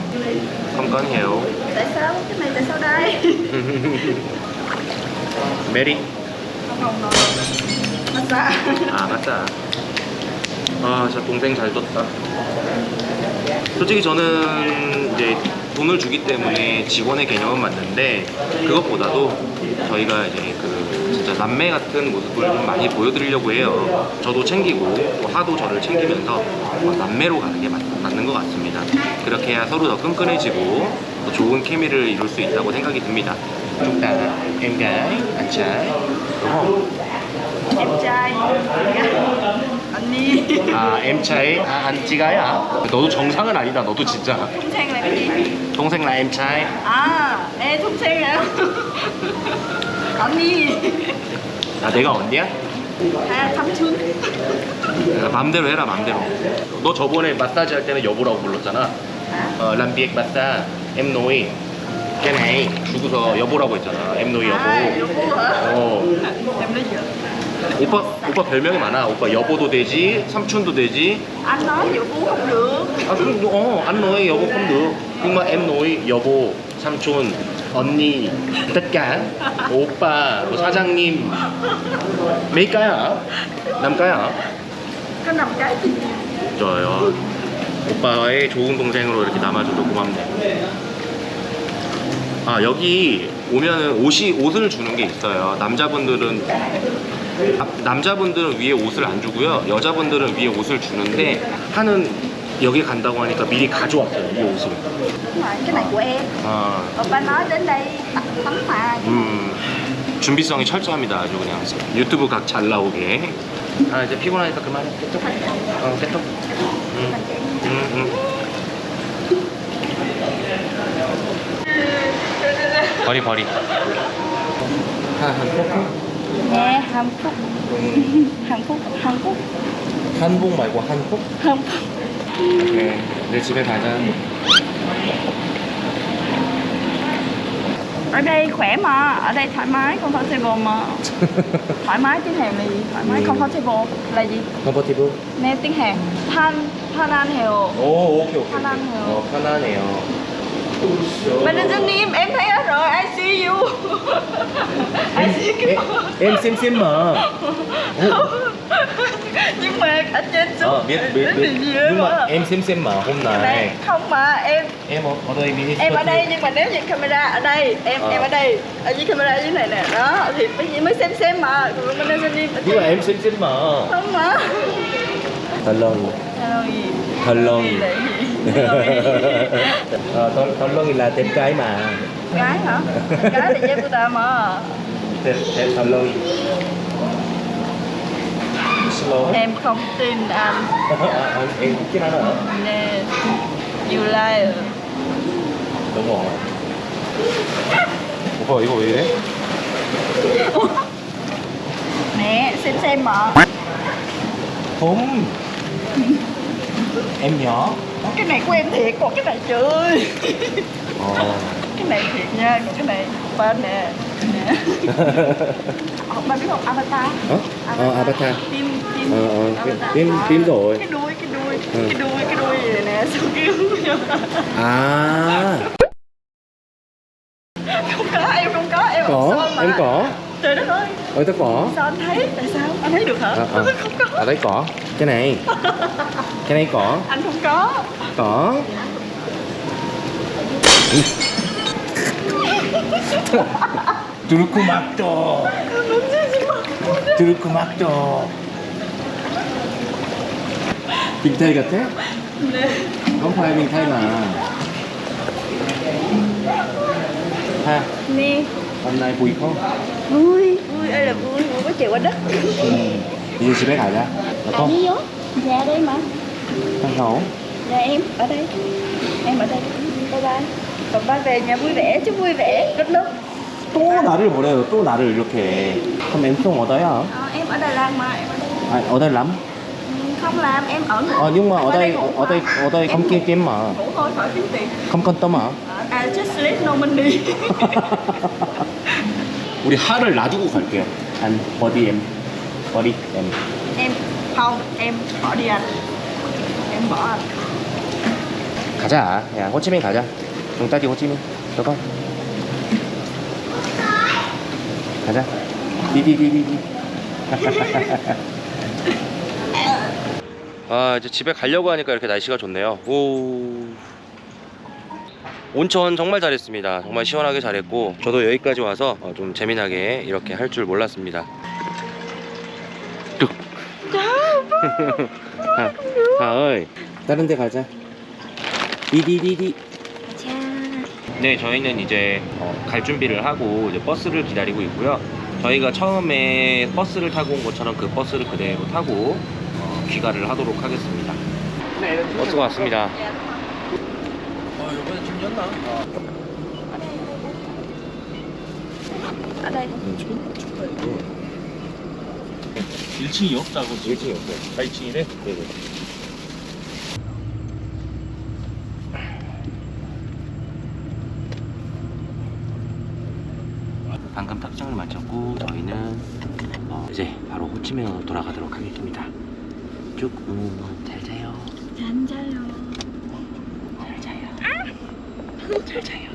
không có hiểu tại sao cái này tại sao đây 메리. 아 맞다 아 진짜 동생 잘 뒀다. 솔직히 저는 이제 돈을 주기 때문에 직원의 개념은 맞는데 그것보다도 저희가 이제 그 진짜 남매 같은 모습을 좀 많이 보여드리려고 해요. 저도 챙기고 또 하도 저를 챙기면서 어, 남매로 가는 게 맞, 맞는 것 같습니다. 그렇게 해야 서로 더 끈끈해지고 더 좋은 케미를 이룰 수 있다고 생각이 듭니다. đúng không em trai đi 아 trai 아 à 너도 정상은 아니다 너도 진짜. 동생 gì 동생 là em trai à ê 동생 hả 언니. 아 내가 언니야? à 삼촌. 아, 맘대로 해라 맘대로. 너 저번에 마사지 할 때는 여보라고 불렀잖아. 어 람비액 마사 cái này 주고서 여보라고 했잖아 nuôi 여보. à 여보 어. nói giỡn 오빠 오빠 별명이 많아. 오빠 여보도 되지 삼촌도 되지. anh nói 여보 không được 아 그럼 어 anh nuôi 여보 nhưng mà em nuôi 여보 삼촌 언니. cả 오빠 뭐 사장님. hả năm cái ơi 오빠의 좋은 동생으로 이렇게 남아줘서 고맙네. 아 여기 오면은 옷이 옷을 주는 게 있어요. 남자분들은 아, 남자분들은 위에 옷을 안 주고요. 여자분들은 위에 옷을 주는데 하는 여기 간다고 하니까 미리 가져왔어요 이 옷을. Đúng rồi, cái này của em 아, Oppa nói đến đây tặng tấm hoa 음, 준비성이 철저합니다 아주 그냥. 유튜브 각 잘 나오게. 아 이제 피곤하니까 그만해 깨톡 어 깨톡 음, 음, 음. 버리 버리. Hàn Quốc Hàn Quốc Hàn Quốc 한복 말고 한국? Hàn Quốc 그래 내 집에 가자 Ở đây khỏe mà, ở đây thoải mái, comfortable mà Thoải mái tiếng Hàn là gì? Thoải mái, Ừ. comfortable là gì? 컴포티브? Nêu tiếng Hàn Thanh, Thanh An Hiểu 오 오케이 오케이 편안해요. 어 편안해요 mình đang zoom Manager em thấy hết rồi, I see you. [LAUGHS] I see you. Em, em xem xem mà Nhưng mà ở trên ờ, xuống ờ, biết, biết, biết. Nhưng mà, em xem xem mà hôm nay Không mà em Em ở đây đi. Em ở đây nhưng mà nếu như camera ở đây Em à. em ở đây Ở dưới camera dưới này nè. Đó thì mới, mới xem xem mà. Đang Manager Nim Nhưng mà em xem xem mà Không mà. Hello. Hello. Hello ờ, 덜, 덜렁이 là đẹp gái mà gái hả gái là dép của ta mà đẹp đẹp 덜렁이 slow em không tin anh à, em cái nào nữa nè you liar 너무 엉아 오빠 이거 왜 이래? nè xem xem mà không em nhỏ cái này của em thiệt còn cái này chơi. Oh. cái này thiệt nha còn cái này bên nè. [LAUGHS] Ờ, nè bạn biết không? Avatar. Ờ avatar, oh, avatar. tim tim ờ, ờ, avatar. phim phim rồi. Cái đuôi cái đuôi ừ. cái đuôi cái đuôi này nè sao kêu à. Không có em không có em có em có. Trời đất ơi. Ơi tao có. Sao anh thấy? Tại sao? anh thấy được hả à, à. không có à đấy có cái này cái này có anh không có có 두르쿠 막도 두르쿠 막도 빅타이 같아? không phải mình thay mà ha nè hôm nay vui không? vui vui ơi là vui vui quá trời quá đất ừ. 이제 집에 가자 được không? đi vô nhà đây mà thằng hổ nhà em ở đây em ở đây bye bye còn ba về nhà vui vẻ chứ vui vẻ rất nước 또 나를 보내요 또 나를 이렇게 그럼 엠송 어디야? Ờ, em ở Đà Lạt mà em ở đây 아, ở đây lắm Ừ, không làm em ở Ờ, nhưng mà ở đây ngủ ở đây mà. ở đây không Em kiếm kiếm mà ngủ thôi khỏi kiếm tiền không quan tâm à? à just sleep no money [LAUGHS] 우리 하를 놔두고 갈게요. đi anh em bỏ anh 가자. 야 호치민 가자. 용따지 호치민. không? 가자. 디디디디디. [LAUGHS] 아 이제 집에 가려고 하니까 이렇게 날씨가 좋네요. 오. 온천 정말 잘했습니다. 정말 시원하게 잘했고 저도 여기까지 와서 어, 좀 재미나게 이렇게 할 줄 몰랐습니다. 뚝. 다, 다ơi 다른 데 가자. 디디디디. 네, 저희는 이제 어, 갈 준비를 하고 이제 버스를 기다리고 있고요. 저희가 처음에 버스를 타고 온 것처럼 그 버스를 그대로 타고 어, 귀가를 하도록 하겠습니다. 버스가 왔습니다. 였나? ở đây 1층이 없다고 1층이 없어요. 4층이네 네네. 방금 탁장을 마쳤고 저희는 어, 이제 바로 호치민으로 돌아가도록 하겠습니다. 쭉 음, 잘 자요. 잘 자요. 잘 자요.